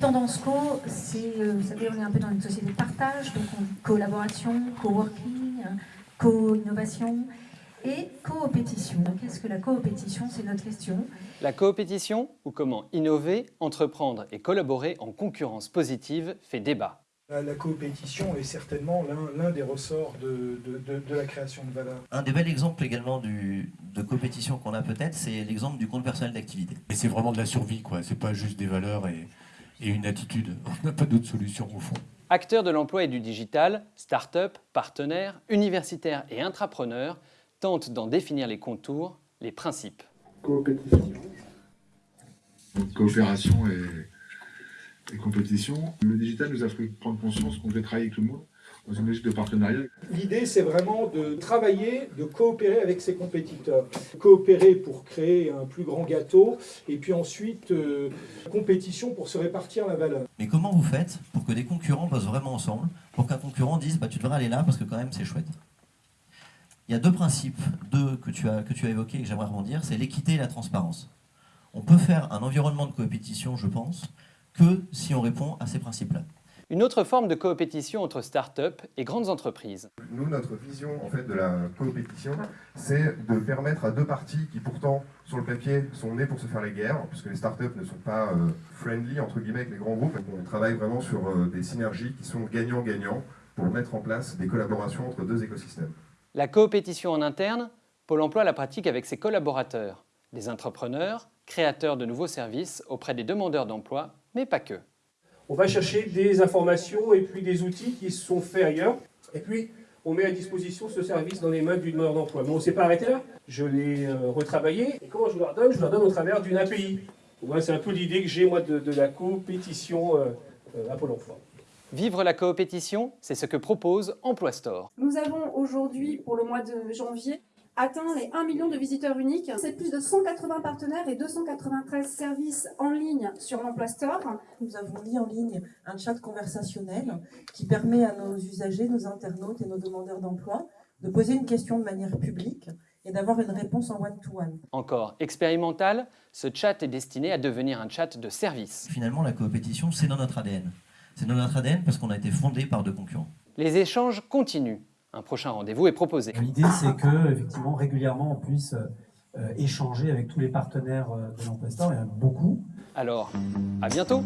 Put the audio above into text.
Tendance Co, c'est, euh, vous savez, on est un peu dans une société de partage, donc on collaboration, coworking, euh, co-innovation et coopétition. Qu'est-ce que la coopétition C'est notre question? La coopétition, ou comment innover, entreprendre et collaborer en concurrence positive, fait débat. La coopétition est certainement l'un des ressorts de, la création de valeur. Un des bels exemples également du, de coopétition qu'on a peut-être, c'est l'exemple du compte personnel d'activité. Et c'est vraiment de la survie, quoi. C'est pas juste des valeurs et, et une attitude. On n'a pas d'autre solution au fond. Acteurs de l'emploi et du digital, start-up, partenaires, universitaires et intrapreneurs tentent d'en définir les contours, les principes. Coopétition. Coopération et et compétition. Le digital nous a fait prendre conscience qu'on devait travailler avec tout le monde dans une logique de partenariat. L'idée, c'est vraiment de travailler, de coopérer avec ses compétiteurs. Coopérer pour créer un plus grand gâteau, et puis ensuite, euh, compétition pour se répartir la valeur. Mais comment vous faites pour que des concurrents bossent vraiment ensemble, pour qu'un concurrent dise bah, « tu devrais aller là parce que quand même c'est chouette ». Il y a deux principes, deux que tu as, que tu as évoqués et que j'aimerais rebondir, c'est l'équité et la transparence. On peut faire un environnement de compétition, je pense, que si on répond à ces principes-là. Une autre forme de coopétition entre start-up et grandes entreprises. Nous, notre vision en fait, de la coopétition, c'est de permettre à deux parties qui pourtant, sur le papier, sont nées pour se faire les guerres, puisque les start-up ne sont pas euh, friendly, entre guillemets, avec les grands groupes. On travaille vraiment sur euh, des synergies qui sont gagnant-gagnant pour mettre en place des collaborations entre deux écosystèmes. La coopétition en interne, Pôle emploi la pratique avec ses collaborateurs, des entrepreneurs, créateurs de nouveaux services auprès des demandeurs d'emploi mais pas que. On va chercher des informations et puis des outils qui sont faits ailleurs. Et puis, on met à disposition ce service dans les mains du demandeur d'emploi. Mais on ne s'est pas arrêté là. Je l'ai euh, retravaillé. Et comment je leur donne Je leur donne au travers d'une API. C'est un peu l'idée que j'ai, moi, de, la coopétition euh, euh, à Pôle emploi. Vivre la coopétition, c'est ce que propose Emploi Store. Nous avons aujourd'hui, pour le mois de janvier, atteint les 1 million de visiteurs uniques. C'est plus de 180 partenaires et 293 services en ligne sur l'Emploi Store. Nous avons mis en ligne un chat conversationnel qui permet à nos usagers, nos internautes et nos demandeurs d'emploi de poser une question de manière publique et d'avoir une réponse en one-to-one. Encore expérimental, ce chat est destiné à devenir un chat de service. Finalement, la coopétition, c'est dans notre ADN. C'est dans notre ADN parce qu'on a été fondé par deux concurrents. Les échanges continuent un prochain rendez-vous est proposé. L'idée, c'est que effectivement, régulièrement, on puisse euh, échanger avec tous les partenaires euh, de l'Emploi Store. Il y en a beaucoup. Alors, à bientôt